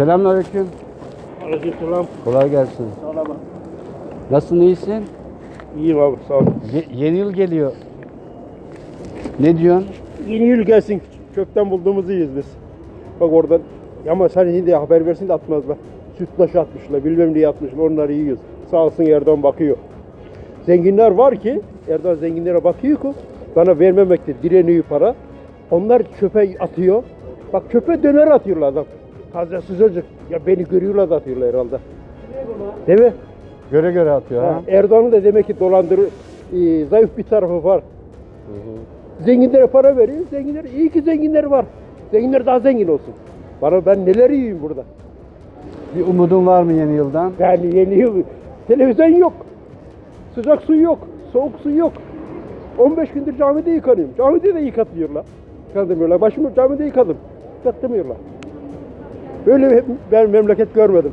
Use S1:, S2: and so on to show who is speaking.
S1: Selamünaleyküm.
S2: Aleykümselam.
S1: Kolay gelsin.
S2: Sağ ol abi.
S1: Nasılsın, iyisin?
S2: İyiyim abi sağ ol.
S1: Ye- yeni yıl geliyor. Ne diyorsun?
S2: Yeni yıl gelsin. Kökten bulduğumuzu yiyiz biz. Bak oradan. Ama sen şimdi haber versin de atmazlar. Sütlaç atmışlar, bilmem ne atmışlar. Onları yiyoruz. Sağ olsun Erdoğan bakıyor. Zenginler var ki, Erdoğan zenginlere bakıyor ki bana vermemekte direniyor para. Onlar çöpe atıyor. Bak çöpe döner atıyorlar adam. Taze sıcacık. Ya beni görüyorlar da atıyorlar herhalde. Değil mi?
S1: Göre göre atıyor ha.
S2: Ha, Erdoğan'ın da demek ki dolandırı, e, zayıf bir tarafı var. Zenginlere para veriyor. Zenginler iyi ki zenginler var. Zenginler daha zengin olsun. Bana ben neler yiyeyim burada.
S1: Bir umudun var mı yeni yıldan?
S2: Yani yeni yıl televizyon yok. Sıcak su yok. Soğuk su yok. 15 gündür camide yıkanıyorum. Camide de yıkatmıyorlar. Yıkatmıyorlar. Başımı camide yıkadım. Yıkatmıyorlar. Böyle bir- ben memleket görmedim.